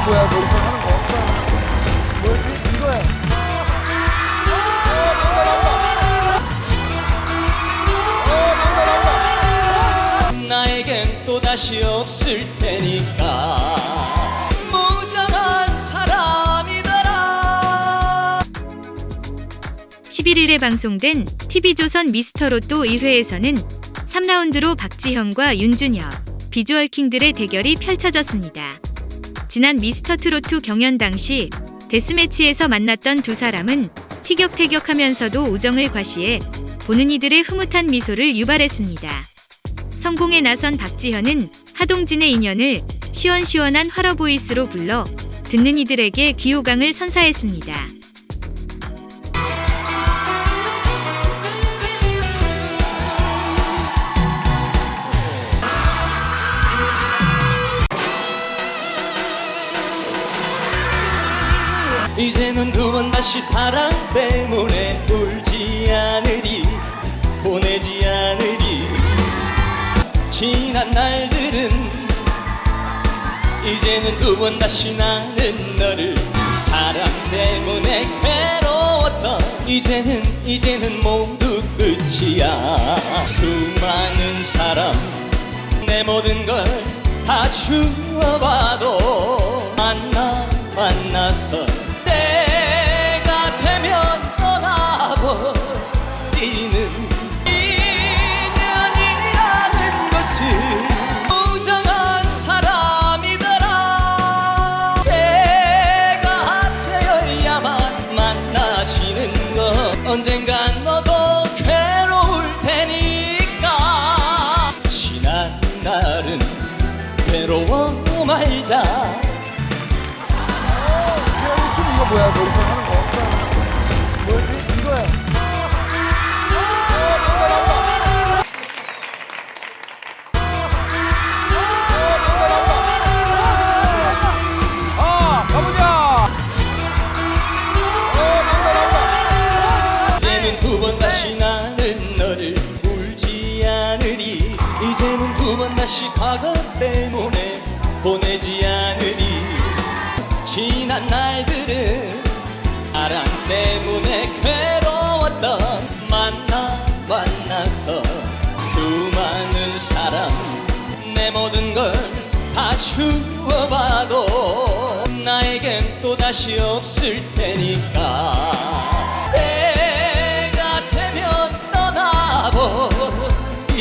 뭐야 뭐 이렇게 하는 거? 뭐지? 이거야. 어 나온다 나온다. 어 나온다 나온다. 나에겐 또 다시 없을 테니까 무장한 사람이더라 11일에 방송된 TV조선 미스터로또 1회에서는 3라운드로 박지현과 윤준혁, 비주얼 킹들의 대결이 펼쳐졌습니다. 지난 미스터 트로트 경연 당시 데스매치에서 만났던 두 사람은 티격태격하면서도 우정을 과시해 보는 이들의 흐뭇한 미소를 유발했습니다. 성공에 나선 박지현은 하동진의 인연을 시원시원한 화러 보이스로 불러 듣는 이들에게 귀호강을 선사했습니다. 이제는 두 번 다시 사랑 때문에 울지 않으리 보내지 않으리. 지난 날들은 이제는 두 번 다시 나는 너를 사랑 때문에 괴로웠던 이제는 이제는 모두 끝이야. 수많은 사람 내 모든 걸 다 주어봐도 언젠간 너도 괴로울 테니까. 지난 날은 괴로워 말자. 지현이 춤 이거 뭐야 뭐 이렇게 하는 거? 뭐지 번 다시 나는 너를 울지 않으리. 이제는 두 번 다시 과거 때문에 보내지 않으리. 지난 날들은 사랑 때문에 괴로웠던 만나 만나서 수많은 사람 내 모든 걸 다 주어봐도 나에겐 또다시 없을 테니까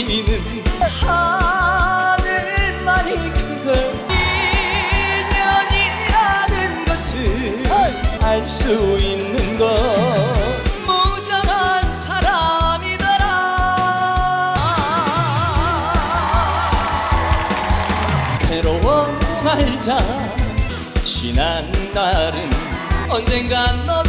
떠나버리는 하늘만이 그걸 인연이라는 것을 알 수 있는 것. 무정한 사람이더라. 괴로워 말자. 지난 날은 언젠간 너